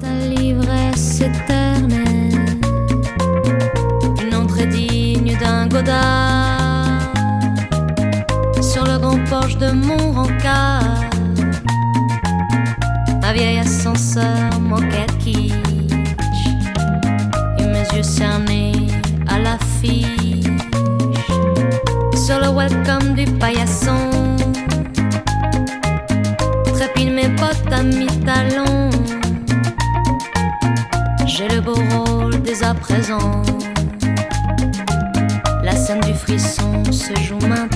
Ta l'ivresse éternelle, une entrée digne d'un godard sur le grand porche de mon rencard. Un vieil ascenseur manquait de quiche et mes yeux cernés à l'affiche sur le welcome du paillasson. Trépine mes bottes à mi-talons. Le beau rôle dès à présent. La scène du frisson se joue maintenant.